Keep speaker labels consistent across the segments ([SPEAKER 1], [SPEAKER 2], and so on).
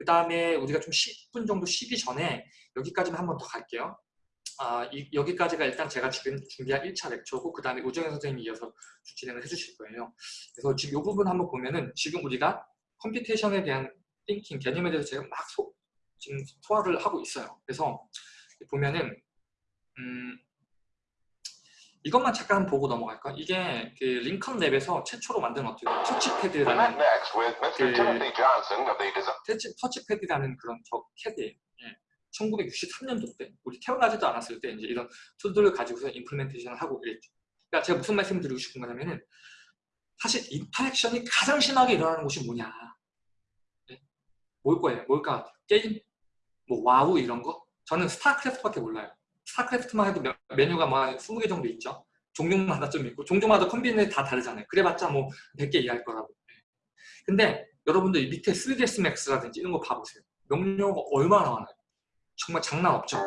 [SPEAKER 1] 그 다음에 우리가 좀 10분 정도 쉬기 전에 여기까지만 한 번 더 갈게요. 아, 이, 여기까지가 일단 제가 지금 준비한 1차 lecture고 그 다음에 우정현 선생님이 이어서 진행을 해주실 거예요. 그래서 지금 이 부분 한번 보면은 지금 우리가 computation에 대한 thinking, 개념에 대해서 제가 막 소, 지금 소개를 하고 있어요. 그래서 보면은 음, 이것만 잠깐 보고 넘어갈까? 이게 그 Lincoln Lab에서 최초로 만든 어떻게 Sketchpad라는 그 Sketch, Sketchpad라는 그런 저 CAD예요. 예. 1963년도 때 우리 태어나지도 않았을 때 이제 이런 tool들을 가지고서 implementation을 하고 이랬죠. 그러니까 제가 무슨 말씀 을 드리고 싶은 거냐면은 사실 interaction이 가장 심하게 일어나는 곳이 뭐냐? 네? 뭘 거예요? 뭘까? 게임? 뭐 와우 이런 거? 저는 스타크래프트밖에 몰라요. 스타크래프트만 해도 메뉴가 뭐 20개 정도 있죠. 종류마다 좀 있고 종류마다 combination이 다 다르잖아요. 그래봤자 뭐 100개 이하일 거라고. 근데 여러분들 밑에 3ds Max라든지 이런 거 봐보세요. 명령어가 얼마나 많아요. 정말 장난 없죠.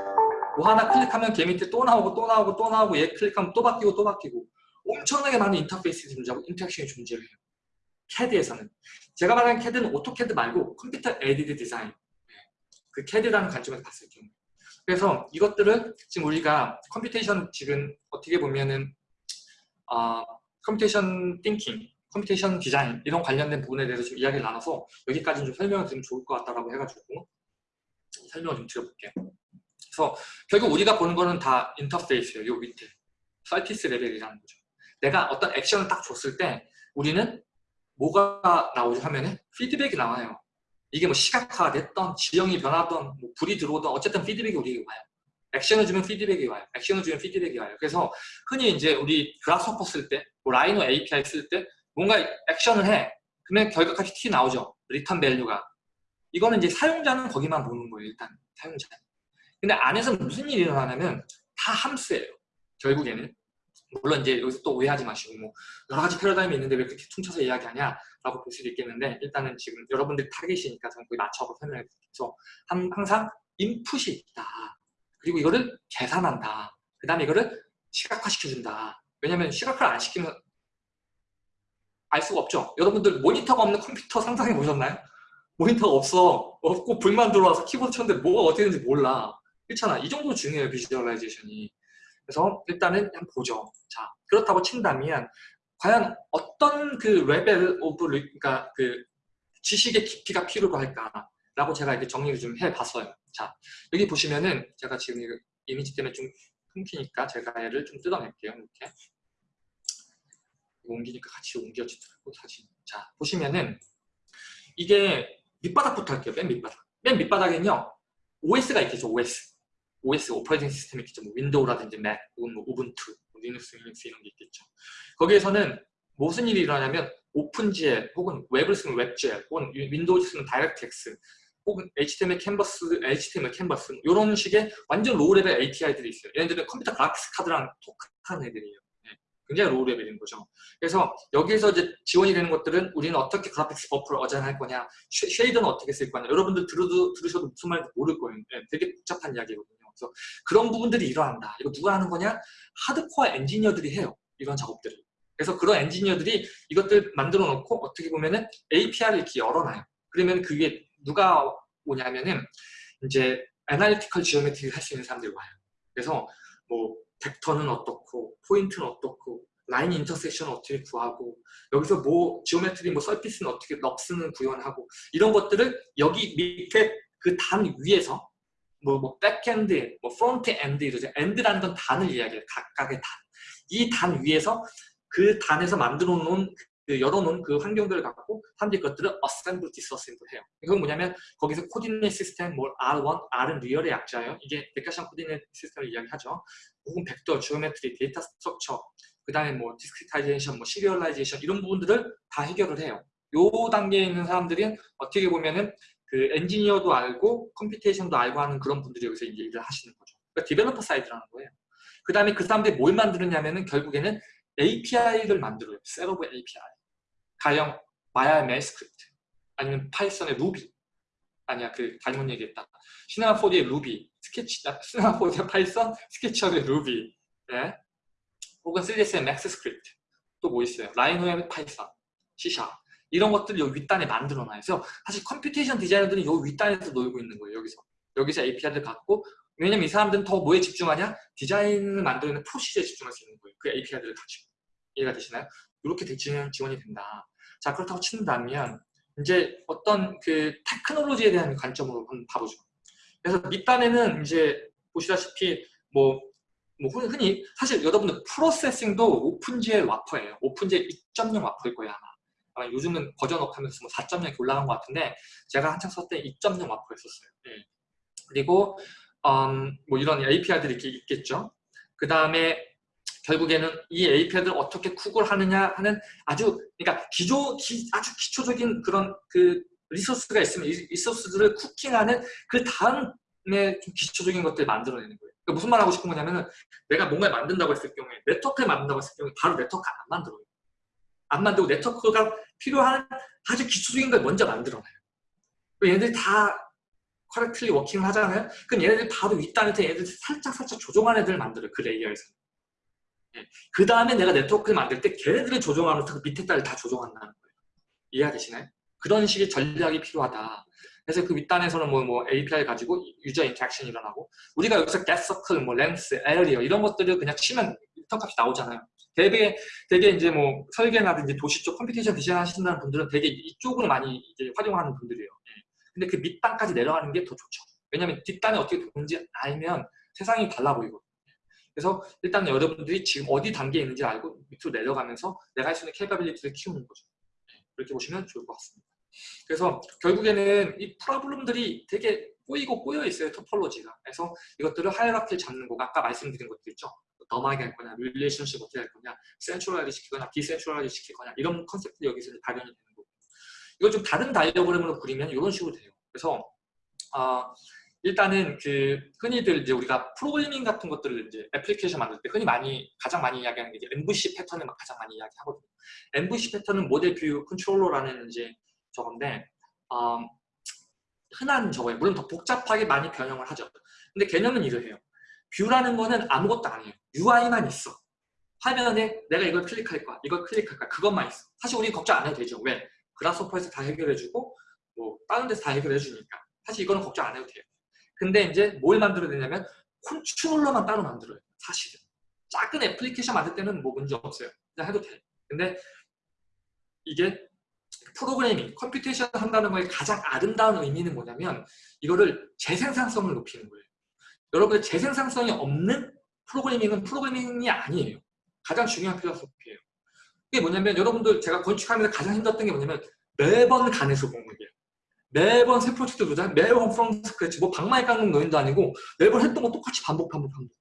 [SPEAKER 1] 뭐 하나 클릭하면 걔 밑에 또 나오고 또 나오고 또 나오고 얘 클릭하면 또 바뀌고 또 바뀌고 엄청나게 많은 인터페이스 존재하고 interaction이 존재해요. 캐드에서는. 제가 말하는 캐드는 AutoCAD 말고 computer aided design. 그 캐드라는 관점에서 봤을 경우. 그래서 이것들을 지금 우리가 computation 지금 어떻게 보면은 어, computation thinking, computation design 이런 관련된 부분에 대해서 좀 이야기를 나눠서 여기까지는 좀 설명을 드리면 좋을 것 같다라고 해가지고 설명을 좀 드려볼게요. 그래서 결국 우리가 보는 거는 다 인터페이스예요. 요 밑에 surface level이라는 거죠. 내가 어떤 액션을 딱 줬을 때 우리는 뭐가 나오죠 화면에? 피드백이 나와요. 이게 뭐 시각화가 됐던 지형이 변하던 뭐 불이 들어오던 어쨌든 피드백이 우리에게 와요. 액션을 주면 피드백이 와요. 액션을 주면 피드백이 와요. 그래서 흔히 이제 우리 Grasshopper 쓸 때, 뭐 Rhino API 쓸 때 뭔가 액션을 해. 그러면 결과값이 티 나오죠. return value가. 이거는 이제 사용자는 거기만 보는 거예요. 일단 사용자. 근데 안에서 무슨 일이 일어나냐면 다 함수예요. 결국에는. 물론 이제 여기서 또 오해하지 마시고 뭐 여러 가지 패러다임이 있는데 왜 그렇게 퉁쳐서 이야기하냐 라고 볼 수도 있겠는데 일단은 지금 여러분들 타겟이니까 저는 거기 맞춰서 설명해 드리죠 항상 인풋이 있다. 그리고 이거를 계산한다. 그 다음에 이거를 시각화시켜준다. 왜냐면 시각화를 안 시키면 알 수가 없죠. 여러분들 모니터가 없는 컴퓨터 상상해 보셨나요? 모니터가 없어. 없고 불만 들어와서 키보드 쳤는데 뭐가 어떻게 되는지 몰라. 그렇잖아. 이 정도 중요해요 visualization이 그래서 일단은 한번 보죠. 자, 그렇다고 친다면 과연 어떤 그 level of 그러니까 그 지식의 깊이가 필요로 할까라고 제가 이렇게 정리를 좀 해봤어요. 자, 여기 보시면은 제가 지금 이미지 때문에 좀 끊기니까 제가 얘를 좀 뜯어낼게요. 이렇게 옮기니까 같이 옮겨지더라고 사진. 자, 보시면은 이게 밑바닥부터 할게요. 맨 밑바닥. 맨 밑바닥에는요. OS가 있겠죠. OS. OS operating system이 있겠죠. 뭐 Windows라든지 Mac 혹은 뭐 Ubuntu, 뭐 Linux, Linux 이런 게 있겠죠. 거기에서는 무슨 일이 일어나냐면 OpenGL 혹은 웹을 쓰는 WebGL 혹은 Windows 쓰는 DirectX 혹은 HTML Canvas, HTML Canvas 이런 식의 완전 low level API들이 있어요. 얘네들은 computer graphics card랑 똑같은 애들이에요. 굉장히 low level인 거죠. 그래서 여기에서 이제 지원이 되는 것들은 우리는 어떻게 graphics buffer를 assign할 거냐, shader는 어떻게 쓸 거냐. 여러분들 들어도, 들으셔도 무슨 말인지 모를 거예요. 네, 되게 복잡한 이야기거든요. 그래서 그런 부분들이 일어난다. 이거 누가 하는 거냐? 하드코어 엔지니어들이 해요. 이런 작업들을. 그래서 그런 엔지니어들이 이것들 만들어 놓고 어떻게 보면은 API를 이렇게 열어놔요. 그러면 그게 누가 오냐면은 이제 analytical geometry를 할수 있는 사람들이 와요. 그래서 뭐 벡터는 어떻고 포인트는 어떻고 line intersection은 어떻게 구하고 여기서 뭐 geometry 뭐 surface는 어떻게 NURBS는 구현하고 이런 것들을 여기 밑에 그 단 위에서 뭐, 뭐 backend, 뭐 front end 이러죠. end라는 건 단을 이야기해요. 각각의 단. 이 단 위에서 그 단에서 만들어 놓은 그 열어놓은 그 환경들을 갖고 사람들이 그것들을 assemble, disassemble 해요. 그건 뭐냐면 거기서 coordinate system, 뭐 R1, R은 real의 약자예요. 이게 Cartesian coordinate system을 이야기하죠. 혹은 벡터, geometry, data structure, 그 다음에 뭐 discretization, 뭐 serialization 이런 부분들을 다 해결을 해요. 요 단계에 있는 사람들은 어떻게 보면은 그 엔지니어도 알고 computation도 알고 하는 그런 분들이 여기서 이제 일을 하시는 거죠. 그러니까 developer side라는 거예요. 그 다음에 그 사람들이 뭘 만드느냐면은 결국에는 API를 만들어요. setup API. 가령 Maya MEL Script 아니면 Python의 Ruby 아니야 그 잘못 얘기했다. 시네마 4D의 루비 스케치 시네마 4D의 파이썬 스케치업의 루비 네? 혹은 3ds의 MaxScript 또 뭐 있어요? 라이노의 파이썬, C샵 이런 것들을 요 윗단에 만들어놔요. 그래서 사실 computation designer들은 요 윗단에서 놀고 있는 거예요. 여기서. 여기서 API를 갖고 왜냐면 이 사람들은 더 뭐에 집중하냐? 디자인을 만드는 procedure에 집중할 수 있는 거예요. 그 API들을 가지고. 이해가 되시나요? 이렇게 대칭 지원이 된다. 자 그렇다고 친다면 이제 어떤 그 테크놀로지에 대한 관점으로 한번 봐보죠. 그래서 밑단에는 이제 보시다시피 뭐, 뭐 흔히 사실 여러분들 프로세싱도 오픈GL 와퍼예요. OpenGL 2.0 wrapper일 거예요 아마. 아마 요즘은 version up 하면서 뭐 4.0 올라간 것 같은데 제가 한창 썼을 때2.0 wrapper였었어요. 예. 그리고 음, 뭐 이런 API들이 이렇게 있겠죠. 그 다음에 결국에는 이 API를 어떻게 cook을 하느냐 하는 아주 그러니까 기조 기, 아주 기초적인 그런 그 resource가 있으면 이 resource들을 cooking하는 그 다음에 좀 기초적인 것들을 만들어내는 거예요. 그러니까 무슨 말 하고 싶은 거냐면은 내가 뭔가를 만든다고 했을 경우에 네트워크를 만든다고 했을 경우에 바로 네트워크 안 만들어요. 안 만들고 네트워크가 필요한 아주 기초적인 걸 먼저 만들어놔요. 얘네들이 다 correctly working을 하잖아요. 그럼 얘네들 바로 윗단에서 얘네들 살짝 살짝 조종한 애들을 만들어요. 그 layer에서. 예. 그 다음에 내가 네트워크를 만들 때 걔네들을 조종하면서 그 밑에 단을 다 조종한다는 거예요. 이해가 되시나요? 그런 식의 전략이 필요하다. 그래서 그 윗단에서는 뭐, 뭐 API 가지고 user interaction이 일어나고 우리가 여기서 get circle, 뭐 length, area 이런 것들을 그냥 치면 return 값이 나오잖아요. 대개 대개 이제 뭐 설계나든지 도시 쪽 computation 디자인 하신다는 분들은 되게 이쪽으로 많이 이제 활용하는 분들이에요. 예. 근데 그 밑단까지 내려가는 게 더 좋죠. 왜냐하면 뒷단이 어떻게 되는지 알면 세상이 달라 보이거든요. 그래서 일단 여러분들이 지금 어디 단계에 있는지 알고 밑으로 내려가면서 내가 할 수 있는 capability를 키우는 거죠. 이렇게 보시면 좋을 것 같습니다. 그래서 결국에는 이 problem들이 되게 꼬이고 꼬여 있어요 topology가 그래서 이것들을 hierarchy를 잡는 거 아까 말씀드린 것들 있죠 더하게 할 거냐 relationship 어떻게 할 거냐 centralize 시키거나 decentralize 시키거나 이런 컨셉들이 여기서 발현이 되는 거고 이걸 좀 다른 다이어그램으로 그리면 이런 식으로 돼요 그래서 어, 일단은 그 흔히들 이제 우리가 프로그래밍 같은 것들을 이제 애플리케이션 만들 때 흔히 많이 가장 많이 이야기하는 게 이제 MVC 패턴을 가장 많이 이야기하거든요. MVC 패턴은 model view controller라는 이제 저건데 음, 흔한 저거예요. 물론 더 복잡하게 많이 변형을 하죠. 근데 개념은 이러해요. view라는 거는 아무것도 아니에요. UI만 있어. 화면에 내가 이걸 클릭할 거야. 이걸 클릭할 거야. 그것만 있어. 사실 우리 걱정 안 해도 되죠. 왜? Grasshopper에서 다 해결해주고 뭐 다른 데서 다 해결해주니까. 사실 이거는 걱정 안 해도 돼요. 근데 이제 뭘 만들어야 되냐면 컨트롤러만 따로 만들어요. 사실은. 작은 애플리케이션 만들 때는 뭐 문제 없어요. 그냥 해도 돼. 근데 이게 프로그래밍, computation 한다는 거에 가장 아름다운 의미는 뭐냐면 이거를 재생산성을 높이는 거예요. 여러분의 재생산성이 없는 프로그래밍은 프로그래밍이 아니에요. 가장 중요한 philosophy예요. 이게 뭐냐면 여러분들 제가 건축하면서 가장 힘들었던 게 뭐냐면 매번 간에서 보는 거예요. 매번 새 프로젝트 도장, 매번 from scratch, 뭐 방망이 깎는 노인도 아니고 매번 했던 거 똑같이 반복, 반복, 반복.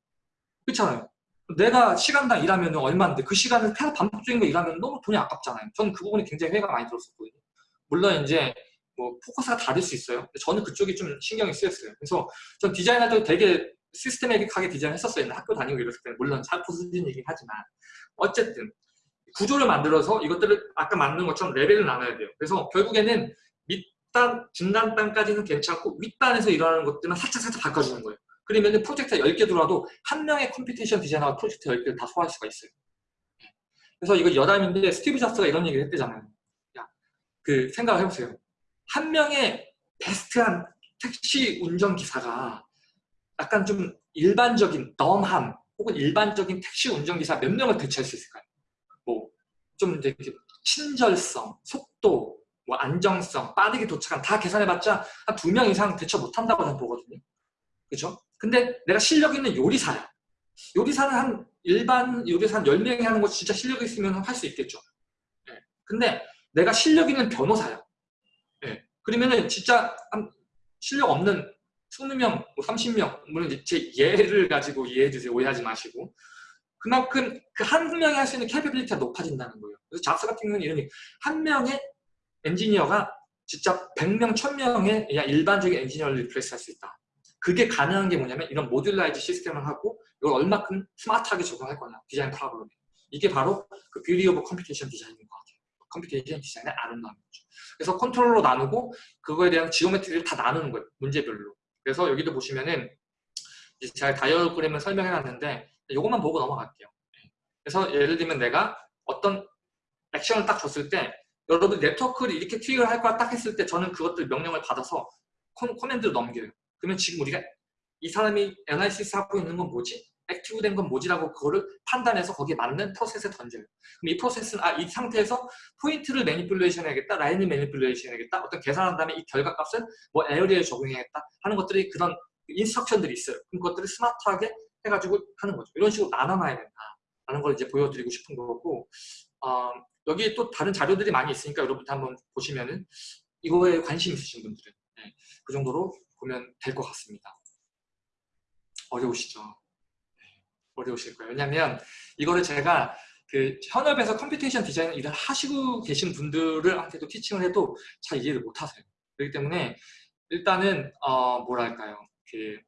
[SPEAKER 1] 그렇잖아요. 내가 시간당 일하면 얼마인데 그 시간을 계속 반복적인 거 일하면 너무 돈이 아깝잖아요. 저는 그 부분이 굉장히 회가 많이 들었었거든요. 물론 이제 뭐 포커스가 다를 수 있어요. 저는 그쪽이 좀 신경이 쓰였어요. 그래서 전 디자인할 때 되게 시스템틱하게 디자인했었어요. 학교 다니고 이랬을 때는 물론 사포 수준이긴 하지만 어쨌든 구조를 만들어서 이것들을 아까 만든 것처럼 레벨을 나눠야 돼요. 그래서 결국에는 밑단, 중간단까지는 괜찮고 윗단에서 일어나는 것들은 살짝 살짝 바꿔주는 거예요. 그러면 프로젝트가 10개 들어와도 한 명의 computation 디자이너가 프로젝트 10개를 다 소화할 수가 있어요. 그래서 이거 여담인데 스티브 잡스가 이런 얘기를 했대잖아요. 야, 그 생각을 해보세요. 한 명의 best한 택시 운전기사가 약간 좀 일반적인 덤함 혹은 일반적인 택시 운전기사 몇 명을 대체할 수 있을까요? 뭐 좀 이제 친절성, 속도, 뭐 안정성, 빠르게 도착한 다 계산해봤자 한 두 명 이상 대체 못한다고 저는 보거든요. 그죠? 근데 내가 실력 있는 요리사야. 요리사는 한 일반 요리사 한 10명이 하는 거 진짜 실력 있으면 할 수 있겠죠. 네. 근데 내가 실력 있는 변호사야. 네. 그러면은 진짜 실력 없는 20명, 30명, 뭐 물론 제 예를 가지고 이해해 주세요. 오해하지 마시고. 그만큼 그 한 명이 할 수 있는 capability가 높아진다는 거예요. 그래서 잡스 같은 경우는 이런 한 명의 엔지니어가 진짜 100명, 1000명의 일반적인 엔지니어를 replace 할 수 있다. 그게 가능한 게 뭐냐면 이런 modularize 시스템을 하고 이걸 얼마큼 스마트하게 적용할 거냐 디자인 프로그램 이게 바로 그 beauty of computation 같아요 computation 디자인의 아름다운 거죠 그래서 컨트롤로 나누고 그거에 대한 geometry를 다 나누는 거예요 문제별로 그래서 여기도 보시면은 제가 다이어그램을 설명해 놨는데 이것만 보고 넘어갈게요 그래서 예를 들면 내가 어떤 액션을 딱 줬을 때 여러분 네트워크를 이렇게 트릭을 할 거야 딱 했을 때 저는 그것들 명령을 받아서 코, command를 넘겨요. 그러면 지금 우리가 이 사람이 analysis 하고 있는 건 뭐지? active 된 건 뭐지라고 그거를 판단해서 거기에 맞는 프로세스에 던져요. 그럼 이 프로세스는 아 이 상태에서 포인트를 manipulation 해야겠다, 라인을 manipulation 해야겠다, 어떤 계산한 다음에 이 결과값을 뭐 area에 적용해야겠다 하는 것들이 그런 instruction들이 있어요. 그럼 그것들을 스마트하게 해가지고 하는 거죠. 이런 식으로 나눠놔야 된다라는 걸 이제 보여드리고 싶은 거고 어, 여기 또 다른 자료들이 많이 있으니까 여러분들 한번 보시면은 이거에 관심 있으신 분들은 네, 그 정도로 보면 될 것 같습니다. 어려우시죠? 네, 어려우실 거예요. 왜냐하면 이거를 제가 그 현업에서 computation 디자인 일을 하시고 계신 분들한테도 teaching을 해도 잘 이해를 못 하세요. 그렇기 때문에 일단은 어 뭐랄까요 그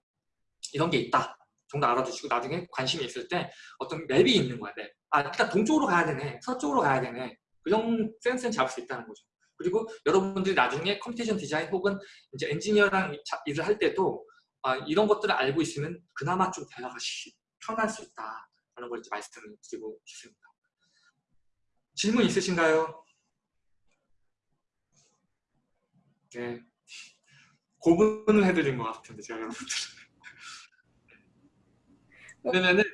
[SPEAKER 1] 이런 게 있다 정도 알아두시고 나중에 관심이 있을 때 어떤 map이 있는 거야 map. 아 일단 동쪽으로 가야 되네 서쪽으로 가야 되네 그 정도 센스는 잡을 수 있다는 거죠. 그리고 여러분들이 나중에 computation 디자인 혹은 이제 엔지니어랑 일을 할 때도 아, 이런 것들을 알고 있으면 그나마 좀 대화가 편할 수 있다라는 걸 말씀을 드리고 싶습니다. 질문 있으신가요? 네. 고문을 해드린 것 같은데 제가 여러분들. 그러면은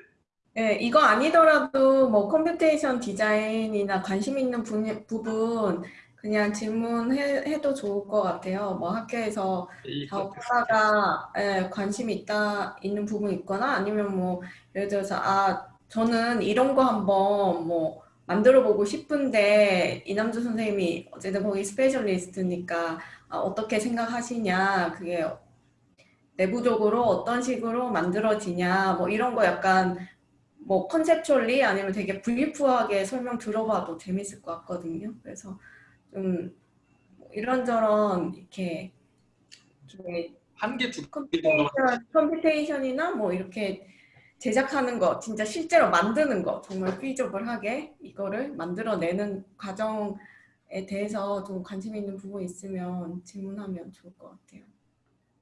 [SPEAKER 2] 네, 이거 아니더라도 뭐 computation 디자인이나 관심 있는 부, 부분 그냥 질문해도 좋을 것 같아요. 뭐 학교에서 작업하다가 예, 관심이 있다 있는 부분 있거나 아니면 뭐 예를 들어서 아 저는 이런 거 한번 뭐 만들어 보고 싶은데 이남주 선생님이 어쨌든 거기 specialist니까 아, 어떻게 생각하시냐 그게 내부적으로 어떤 식으로 만들어지냐 뭐 이런 거 약간 뭐 conceptually 아니면 되게 brief하게 설명 들어봐도 재밌을 것 같거든요. 그래서 좀 이런저런 이렇게
[SPEAKER 1] 한개두
[SPEAKER 2] computation, computation이나 뭐 이렇게 제작하는 거 진짜 실제로 만드는 거 정말 feasible하게 이거를 만들어내는 과정에 대해서 좀 관심 있는 부분 있으면 질문하면 좋을 것 같아요.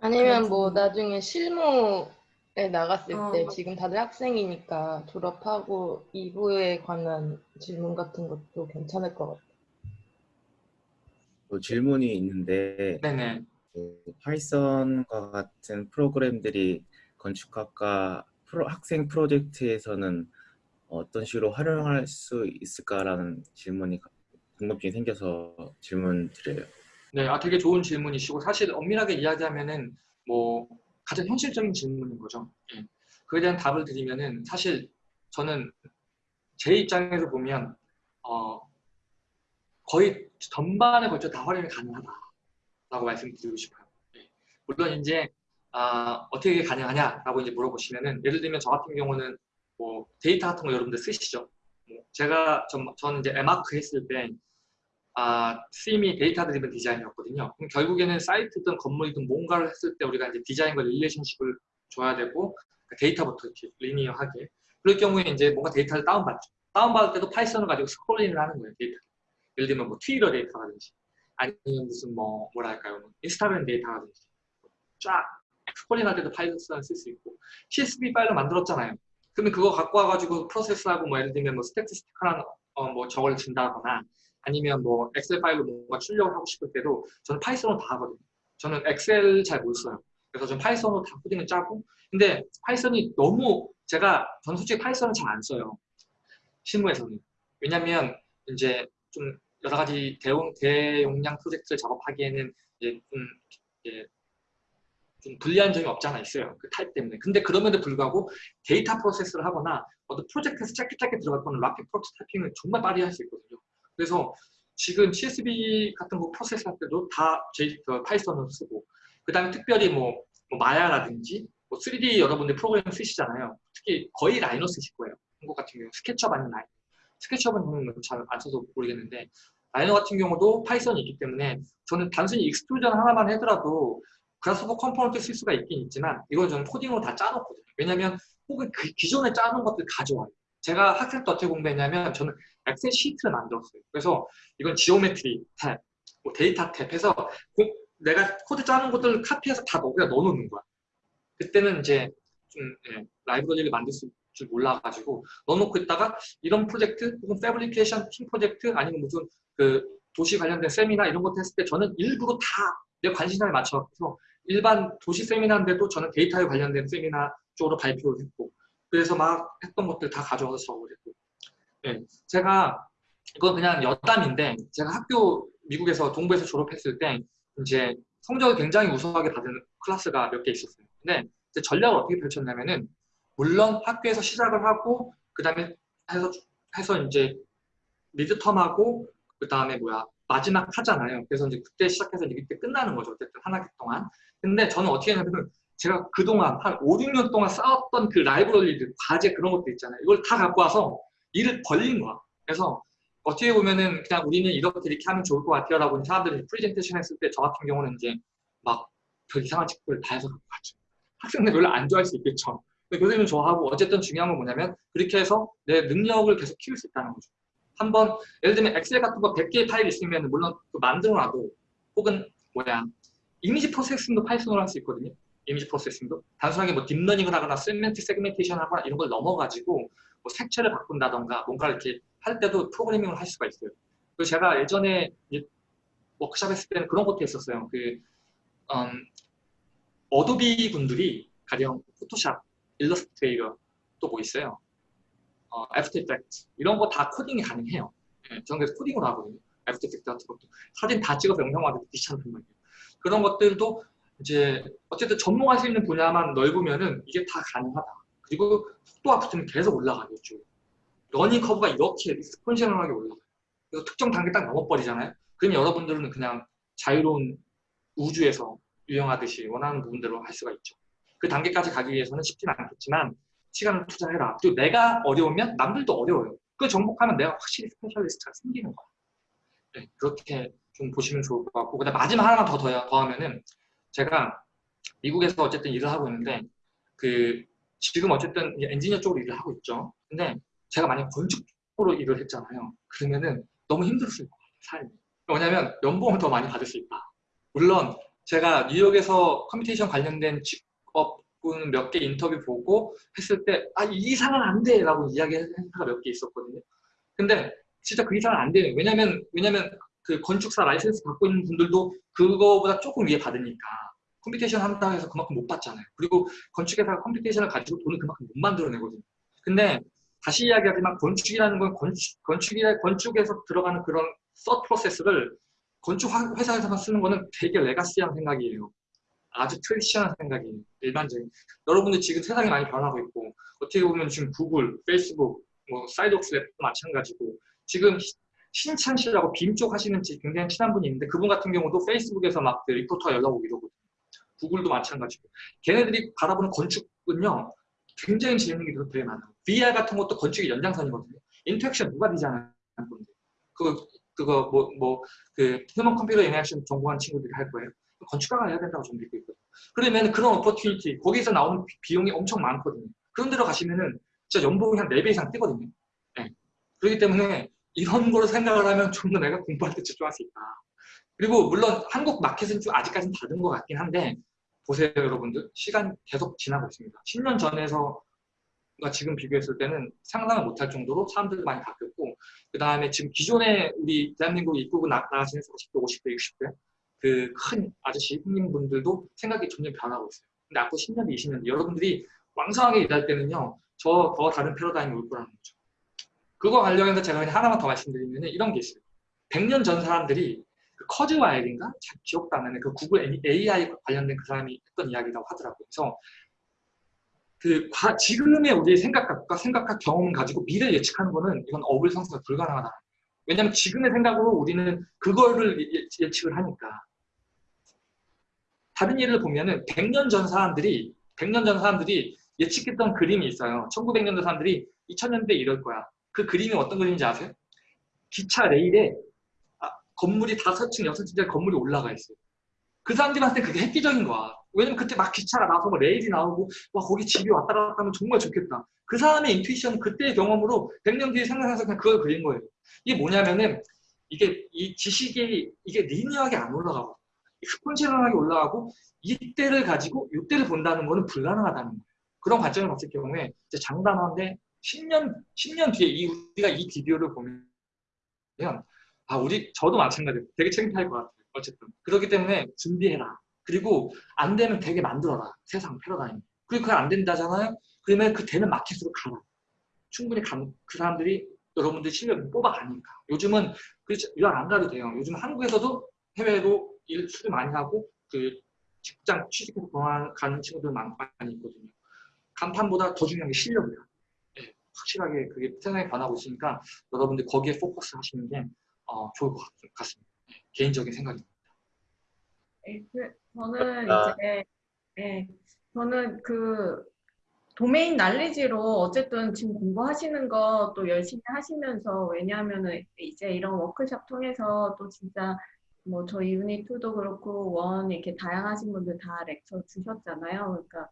[SPEAKER 3] 아니면 뭐 나중에 실무에 나갔을 어. 때 지금 다들 학생이니까 졸업하고 이후에 관한 질문 같은 것도 괜찮을 것 같아요.
[SPEAKER 4] 뭐 질문이 있는데
[SPEAKER 1] 네네.
[SPEAKER 4] 그 파이썬과 같은 프로그램들이 건축학과 프로, 학생 프로젝트에서는 어떤 식으로 활용할 수 있을까라는 질문이 궁금증이 생겨서 질문 드려요.
[SPEAKER 1] 네, 아 되게 좋은 질문이시고 사실 엄밀하게 이야기하면은 뭐 가장 현실적인 질문인 거죠. 예. 그에 대한 답을 드리면은 사실 저는 제 입장에서 보면 어 거의 전반에 걸쳐 다 활용이 가능하다라고 말씀드리고 싶어요. 예. 물론 이제 아, 어떻게 가능하냐라고 이제 물어보시면은 예를 들면 저 같은 경우는 뭐 데이터 같은 거 여러분들 쓰시죠. 뭐 제가 전, 저는 이제 에마크 했을 때 아, stream이 data driven design이었거든요. 그럼 결국에는 사이트든 건물이든 뭔가를 했을 때 우리가 이제 디자인과 relationship을 줘야 되고 그러니까 데이터부터 이렇게 linear하게 그럴 경우에 이제 뭔가 데이터를 다운받죠. 다운받을 때도 Python을 가지고 scrolling을 하는 거예요. 데이터. 예를 들면 뭐 트위터 데이터라든지 아니면 무슨 뭐 뭐랄까요 뭐 인스타그램 데이터라든지 쫙 scrolling 할 때도 Python을 쓸수 있고 CSV 파일을 만들었잖아요. 그러면 그거 갖고 와가지고 프로세스하고 뭐 예를 들면 뭐 statistical한 어, 뭐 저걸 준다거나 아니면 뭐 Excel 파일로 뭔가 출력을 하고 싶을 때도 저는 Python으로 다 하거든요. 저는 Excel 잘 못 써요. 그래서 전 Python으로 다 코딩을 짜고 근데 Python이 너무 제가 저는 솔직히 Python을 잘 안 써요. 실무에서는. 왜냐면 이제 좀 여러 가지 대용, 대용량 프로젝트를 작업하기에는 이제 좀, 이제 좀 불리한 점이 없잖아 있어요. 그 타입 때문에. 근데 그럼에도 불구하고 데이터 프로세스를 하거나 어떤 프로젝트에서 짧게 짧게 들어갈 거는 rapid prototyping을 정말 빨리 할수 있거든요. 그래서 지금 CSV 같은 거 프로세스 할 때도 다 J, 그 Python을 쓰고 그 다음에 특별히 뭐, 뭐 Maya라든지 뭐 3D 여러분들 프로그램 쓰시잖아요. 특히 거의 Rhino 쓰실 거예요. 한국 같은 경우 SketchUp 아니면 Rhino. SketchUp은 저는 잘안 써서 모르겠는데 Rhino 같은 경우도 Python이 있기 때문에 저는 단순히 extrusion 하나만 하더라도 Grasshopper component 쓸 수가 있긴 있지만 이걸 저는 코딩으로 다 짜놓거든요. 왜냐면 혹은 그 기존에 짜놓은 것들 가져와요. 제가 학생 때 어떻게 공부했냐면 저는 Excel 시트를 만들었어요. 그래서 이건 geometry tab, 뭐 데이터 탭 해서 내가 코드 짜는 것들을 카피해서 다 거기다 넣어놓는 거야. 그때는 이제 좀 예, 라이브러리를 만들 줄 몰라가지고 넣어놓고 있다가 이런 프로젝트 혹은 패브리케이션 팀 프로젝트 아니면 무슨 그 도시 관련된 세미나 이런 것도 했을 때 저는 일부러 다 내 관심사에 맞춰서 일반 도시 세미나인데도 저는 데이터에 관련된 세미나 쪽으로 발표를 했고 그래서 막 했던 것들 다 가져와서 적을 했고 네, 제가 이건 그냥 여담인데 제가 학교 미국에서 동부에서 졸업했을 때 이제 성적을 굉장히 우수하게 받은 클래스가 몇 개 있었어요. 근데 전략을 어떻게 펼쳤냐면은 물론 학교에서 시작을 하고 그 다음에 해서 해서 이제 미드텀하고 그 다음에 뭐야 마지막 하잖아요. 그래서 이제 그때 시작해서 이제 그때 끝나는 거죠. 어쨌든 한 학기 동안. 근데 저는 어떻게 했냐면 제가 그동안 한 5, 6년 동안 쌓았던 그 라이브러리들, 과제 그런 것도 있잖아요. 이걸 다 갖고 와서 일을 벌린 거야. 그래서 어떻게 보면은 그냥 우리는 이렇게 이렇게 하면 좋을 것 같아요 라고 사람들이 프레젠테이션 했을 때 저 같은 경우는 이제 막 별 이상한 직구를 다 해서 갖고 갔죠. 학생들 별로 안 좋아할 수 있겠죠. 교수님은 좋아하고 어쨌든 중요한 건 뭐냐면 그렇게 해서 내 능력을 계속 키울 수 있다는 거죠. 한번 예를 들면 Excel 같은 거 100개의 파일이 있으면 물론 그 만들어놔도 혹은 뭐야 image processing도 Python으로 할 수 있거든요. image processing도 단순하게 뭐 deep learning을 하거나 segment segmentation 하거나 이런 걸 넘어가지고 뭐 색채를 바꾼다던가 뭔가 이렇게 할 때도 프로그래밍을 할 수가 있어요. 그리고 제가 예전에 워크샵 했을 때는 그런 것도 했었어요. 그 음, Adobe 분들이 가령 Photoshop, Illustrator 또 뭐 있어요. 어, After Effect 이런 거 다 코딩이 가능해요. 예, 저는 그래서 코딩으로 하거든요. After Effect 같은 것도 사진 다 찍어서 영상화도 귀찮단 말이에요. 그런 것들도 이제 어쨌든 전문할 수 있는 분야만 넓으면은 이게 다 가능하다. 그리고 속도가 붙으면 계속 올라가겠죠. learning curve가 이렇게 exponential하게 올라가요. 그래서 특정 단계 딱 넘어버리잖아요. 그러면 여러분들은 그냥 자유로운 우주에서 유영하듯이 원하는 부분대로 할 수가 있죠. 그 단계까지 가기 위해서는 쉽지는 않겠지만 시간을 투자해라. 그리고 내가 어려우면 남들도 어려워요. 그걸 정복하면 내가 확실히 스페셜리스트가 생기는 거야. 네, 그렇게 좀 보시면 좋을 것 같고 그다음 마지막 하나만 더 더요, 더하면은 제가 미국에서 어쨌든 일을 하고 있는데 그 지금 어쨌든 엔지니어 쪽으로 일을 하고 있죠. 근데 제가 만약 건축 쪽으로 일을 했잖아요. 그러면은 너무 힘들었을 것 같아요, 삶이. 왜냐면 연봉을 더 많이 받을 수 있다. 물론 제가 뉴욕에서 computation 관련된 직 업군 몇 개 인터뷰 보고 했을 때 아, 이 이상은 안 돼! 라고 이야기한 회사가 몇 개 있었거든요. 근데 진짜 그 이상은 안 돼요. 왜냐면, 왜냐면 그 건축사 라이센스 갖고 있는 분들도 그거보다 조금 위에 받으니까 computation 한다고 해서 그만큼 못 받잖아요. 그리고 건축회사가 computation을 가지고 돈을 그만큼 못 만들어내거든요. 근데 다시 이야기하지만 건축이라는 건 건축, 건축이, 건축에서 들어가는 그런 서 프로세스를 건축 회사에서만 쓰는 거는 되게 legacy한 생각이에요. 아주 tradition한 생각이에요. 일반적인. 여러분들 지금 세상이 많이 변하고 있고 어떻게 보면 지금 Google, Facebook, 뭐 Sidewalk Lab도 마찬가지고 지금 신찬 씨라고 BIM 쪽 하시는 굉장히 친한 분이 있는데 그분 같은 경우도 Facebook에서 막 그 recruiter 연락 오기도 하거든요. Google도 마찬가지고 걔네들이 바라보는 건축은요 굉장히 재밌는 게 되게 많아요. VR 같은 것도 건축의 연장선이거든요. interaction 누가 디자인하는 건데 그거 그거 뭐 뭐 그 human computer interaction 전공한 친구들이 할 거예요. 건축가가 해야 된다고 저는 믿고 있거든요. 그러면 그런 opportunity 거기서 나오는 비용이 엄청 많거든요. 그런 데로 가시면은 진짜 연봉이 한 4배 이상 뛰거든요. 네. 그렇기 때문에 이런 거로 생각을 하면 좀 더 내가 공부할 때 집중할 수 있다. 그리고 물론 한국 마켓은 좀 아직까지는 다른 것 같긴 한데 보세요 여러분들 시간 계속 지나고 있습니다. 10년 전에서 지금 비교했을 때는 상상을 못할 정도로 사람들도 많이 바뀌었고 그 다음에 지금 기존에 우리 대한민국 입국을 나가시는 40대, 50대, 60대 그 큰 아저씨 형님분들도 생각이 점점 변하고 있어요. 근데 앞으로 10년, 20년 여러분들이 왕성하게 일할 때는요 저 더 다른 패러다임이 올 거라는 거죠. 그거 관련해서 제가 그냥 하나만 더 말씀드리면 이런 게 있어요. 100년 전 사람들이 그 커즈와일인가? 잘 기억도 안 나는 그 구글 AI 관련된 그 사람이 했던 이야기라고 하더라고요. 그래서 그 과, 지금의 우리의 생각과 생각과 경험 가지고 미래를 예측하는 거는 이건 어불성설가 불가능하다. 왜냐하면 지금의 생각으로 우리는 그거를 예, 예측을 하니까. 다른 예를 보면은 100년 전 사람들이 100년 전 사람들이 예측했던 그림이 있어요. 1900년대 사람들이 2000년대 이럴 거야. 그 그림이 어떤 그림인지 아세요? 기차 레일에 아, 건물이 5층, 6층짜리 건물이 올라가 있어요. 그 사람들한테 그게 획기적인 거야. 왜냐면 그때 막 기차가 나서 뭐 레일이 나오고 와 거기 집이 왔다 갔다 하면 정말 좋겠다. 그 사람의 인투이션 그때의 경험으로 100년 뒤에 생각해서 그냥 그걸 그린 거예요. 이게 뭐냐면은 이게 이 지식이 이게 리니어하게 안 올라가고 스폰지런하게 올라가고 이때를 가지고 이때를 본다는 거는 불가능하다는 거예요. 그런 관점을 봤을 경우에 장담하는데 10년 10년 뒤에 이 우리가 이 비디오를 보면 아 우리 저도 마찬가지예요. 되게 창피할 것 같아요. 어쨌든 그렇기 때문에 준비해라. 그리고 안 되면 되게 만들어라. 세상 패러다임. 그리고 그게 안 된다잖아요. 그러면 그 되는 마켓으로 가라. 충분히 간- 그 사람들이 여러분들 실력을 뽑아가니까. 요즘은 유학 안 가도 돼요. 요즘 한국에서도 해외로 일 수도 많이 하고 그 직장 취직해서 가는 친구들 많- 많이 있거든요. 간판보다 더 중요한 게 실력이야. 예, 확실하게 그게 세상이 변하고 있으니까 여러분들 거기에 포커스 하시는 게 어, 좋을 것 같- 같습니다. 예, 개인적인 생각입니다.
[SPEAKER 2] 네, 그- 저는
[SPEAKER 4] 아.
[SPEAKER 2] 이제 네, 저는 그 도메인 날리지로 어쨌든 지금 공부하시는 거 또 열심히 하시면서 왜냐하면은 이제 이런 워크숍 통해서 또 진짜 뭐 저희 유닛 2도 그렇고 원 이렇게 다양하신 분들 다 lecture 주셨잖아요. 그러니까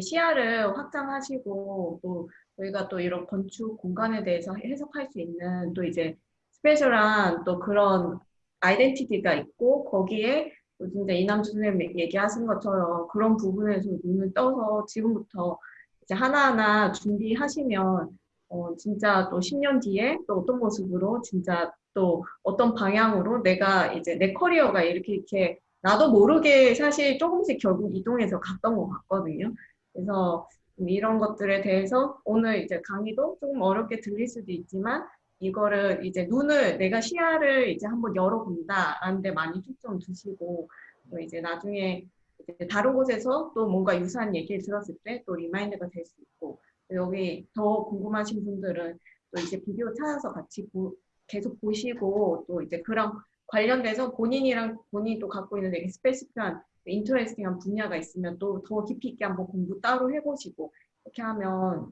[SPEAKER 2] 시야를 확장하시고 또 저희가 또 이런 건축 공간에 대해서 해석할 수 있는 또 이제 special한 또 그런 identity가 있고 거기에 또 진짜 이남주 선생님 얘기하신 것처럼 그런 부분에서 눈을 떠서 지금부터 이제 하나하나 준비하시면 어 진짜 또 10년 뒤에 또 어떤 모습으로 진짜 또 어떤 방향으로 내가 이제 내 커리어가 이렇게 이렇게 나도 모르게 사실 조금씩 결국 이동해서 갔던 것 같거든요. 그래서 이런 것들에 대해서 오늘 이제 강의도 조금 어렵게 들릴 수도 있지만 이거를 이제 눈을 내가 시야를 이제 한번 열어본다라는 데 많이 초점 두시고 또 이제 나중에 이제 다른 곳에서 또 뭔가 유사한 얘기를 들었을 때 또 remind가 될 수 있고 여기 더 궁금하신 분들은 또 이제 비디오 찾아서 같이 보, 계속 보시고 또 이제 그런 관련돼서 본인이랑 본인이 또 갖고 있는 되게 specific한 interesting한 분야가 있으면 또 더 깊이 있게 한번 공부 따로 해보시고 이렇게 하면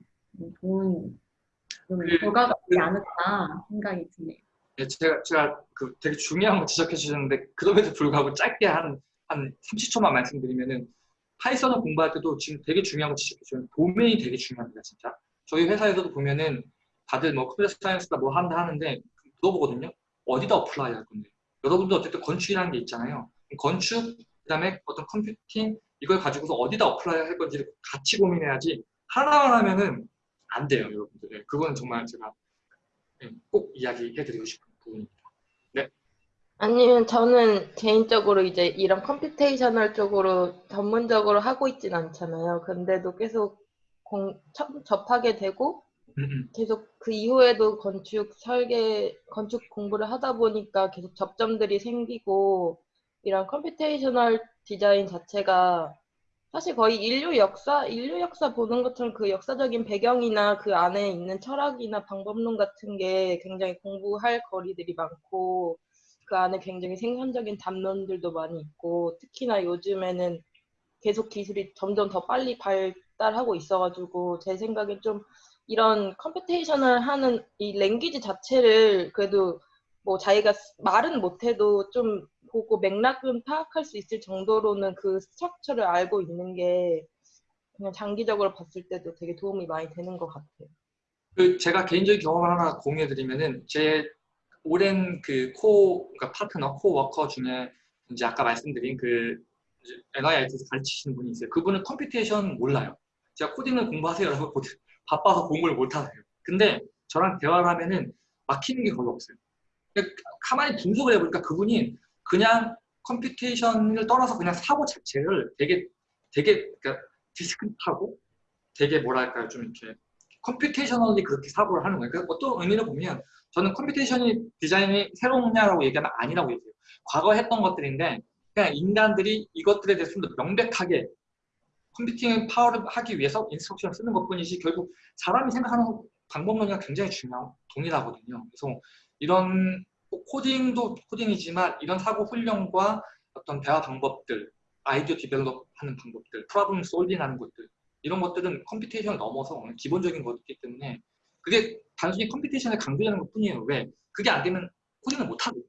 [SPEAKER 2] 좋은 좀
[SPEAKER 1] 그-
[SPEAKER 2] 결과가 되지 않을까 생각이 드네요.
[SPEAKER 1] 예, 제가, 제가 그 되게 중요한 거 지적해 주셨는데 그럼에도 불구하고 짧게 한, 한 30초만 말씀드리면은 Python을 공부할 때도 지금 되게 중요한 거 지적해 주셨는데 도메인이 되게 중요합니다 진짜. 저희 회사에서도 보면은 다들 뭐 computer science다 뭐 한다 하는데 물어보거든요. 어디다 apply 할 건데? 여러분도 어쨌든 건축이라는 게 있잖아요. 건축 그다음에 어떤 computing 이걸 가지고서 어디다 apply 할 건지를 같이 고민해야지 하나만 하면은 안 돼요 여러분들. 예, 그거는 정말 제가 예, 꼭 이야기해드리고 싶은 부분입니다.
[SPEAKER 3] 아니면 저는 개인적으로 이제 이런 computational 쪽으로 전문적으로 하고 있진 않잖아요. 근데도 계속 공, 접- 접하게 되고. 계속 그 이후에도 건축 설계, 건축 공부를 하다 보니까 계속 접점들이 생기고 이런 computational design 자체가 사실 거의 인류 역사, 인류 역사 보는 것처럼 그 역사적인 배경이나 그 안에 있는 철학이나 방법론 같은 게 굉장히 공부할 거리들이 많고 그 안에 굉장히 생산적인 담론들도 많이 있고 특히나 요즘에는 계속 기술이 점점 더 빨리 발달하고 있어가지고 제 생각엔 좀 이런 computation을 하는 이 language 자체를 그래도 뭐 자기가 쓰- 말은 못해도 좀 보고 맥락은 파악할 수 있을 정도로는 그 structure를 알고 있는 게 그냥 장기적으로 봤을 때도 되게 도움이 많이 되는 것 같아요.
[SPEAKER 1] 그 제가 개인적인 경험을 하나 공유해드리면은 제 오랜 그 코, 그러니까 파트너, 코워커 중에 이제 아까 말씀드린 그 NIIT에서 가르치시는 분이 있어요. 그분은 computation 몰라요. 제가 코딩을 공부하세요 라고 고- 바빠서 공부를 못하세요. 근데 저랑 대화를 하면은 막히는 게 거의 없어요. 가만히 분석을 해보니까 그분이 그냥 computation을 떠나서 그냥 사고 자체를 되게 되게 그러니까 descript하고 되게 뭐랄까요 좀 이렇게 computationally 그렇게 사고를 하는 거예요. 그러니까 어떤 의미로 보면 저는 computation이 디자인이 새로운 분야라고 얘기하면 아니라고 얘기해요. 과거 했던 것들인데 그냥 인간들이 이것들에 대해서 좀 더 명백하게 computing power를 하기 위해서 instruction을 쓰는 것뿐이지 결국 사람이 생각하는 방법론이랑 굉장히 중요한 동일하거든요. 그래서 이런 코딩도 코딩이지만 이런 사고 훈련과 어떤 대화 방법들, 아이디어 develop 하는 방법들, problem solving 하는 것들 이런 것들은 computation을 넘어서 기본적인 것이기 때문에 그게 단순히 computation을 강조하는 것 뿐이에요. 왜? 그게 안 되면 코딩을 못 하고.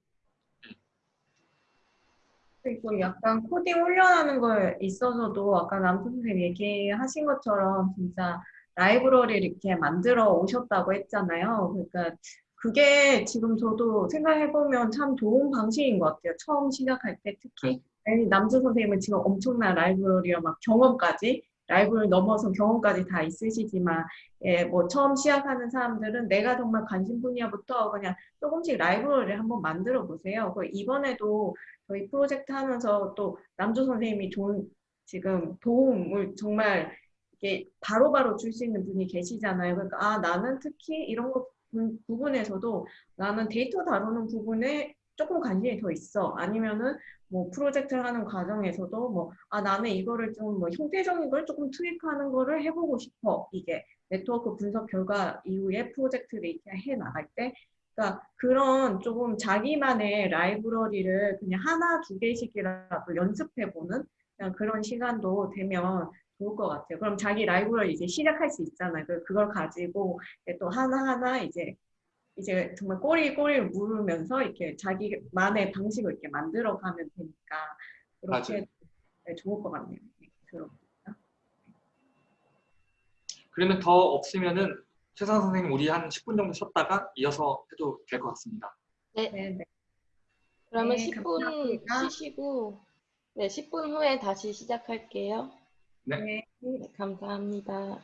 [SPEAKER 2] 그리고 약간 코딩 훈련하는 거에 있어서도 아까 남수 선생님 얘기하신 것처럼 진짜 라이브러리를 이렇게 만들어 오셨다고 했잖아요. 그러니까 그게 지금 저도 생각해보면 참 좋은 방식인 것 같아요. 처음 시작할 때 특히 아니, 남주 선생님은 지금 엄청난 라이브러리와 막 경험까지 라이브를 넘어서 경험까지 다 있으시지만 예, 뭐 처음 시작하는 사람들은 내가 정말 관심 분야부터 그냥 조금씩 라이브러리를 한번 만들어 보세요. 그 이번에도 저희 프로젝트 하면서 또 남조 선생님이 좋은 지금 도움을 정말 이게 바로바로 줄 수 있는 분이 계시잖아요. 그러니까 아 나는 특히 이런 거 부- 부분에서도 나는 데이터 다루는 부분에 조금 관심이 더 있어. 아니면은 뭐 프로젝트를 하는 과정에서도 뭐 아 나는 이거를 좀 뭐 형태적인 걸 조금 투입하는 거를 해보고 싶어. 이게 네트워크 분석 결과 이후에 프로젝트를 이렇게 해 나갈 때 그러니까 그런 조금 자기만의 라이브러리를 그냥 하나 두 개씩이라도 연습해 보는 그냥 그런 시간도 되면 좋을 것 같아요. 그럼 자기 라이브러리 이제 시작할 수 있잖아요. 그- 그걸 가지고 또 하나하나 이제 이제 정말 꼬리 꼬리를 물으면서 이렇게 자기만의 방식을 이렇게 만들어 가면 되니까 그렇게. 네, 좋을 것 같네요. 네, 그럼.
[SPEAKER 1] 그러면 더 없으면은 최선 선생님 우리 한 10분 정도 쉬었다가 이어서 해도 될 것 같습니다.
[SPEAKER 2] 네, 네.
[SPEAKER 3] 그러면
[SPEAKER 2] 네,
[SPEAKER 3] 10분
[SPEAKER 2] 감사합니다.
[SPEAKER 3] 쉬시고 네, 10분 후에 다시 시작할게요.
[SPEAKER 1] 네.
[SPEAKER 2] 네.
[SPEAKER 3] 네, 감사합니다.